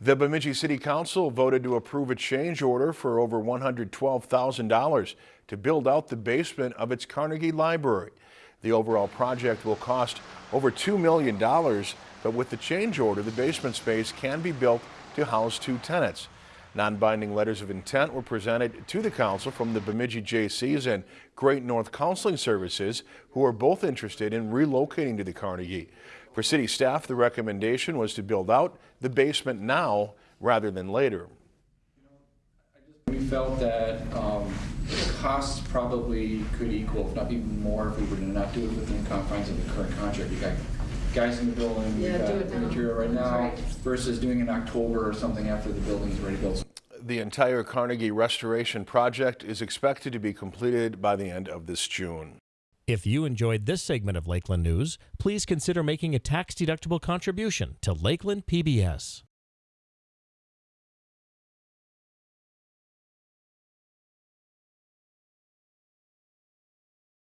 The Bemidji City Council voted to approve a change order for over $112,000 to build out the basement of its Carnegie Library. The overall project will cost over $2 million, but with the change order, the basement space can be built to house two tenants. Non-binding letters of intent were presented to the council from the Bemidji Jaycees and Great North Counseling Services, who are both interested in relocating to the Carnegie. For city staff, the recommendation was to build out the basement now rather than later. We felt that um, the costs probably could equal, if not even more, if we were to not do it within the confines of the current contract. We got guys in the building, we Yeah, got do it now. material right now, right. versus doing it in October or something after the building's already built. The entire Carnegie restoration project is expected to be completed by the end of this June. If you enjoyed this segment of Lakeland News, please consider making a tax-deductible contribution to Lakeland PBS.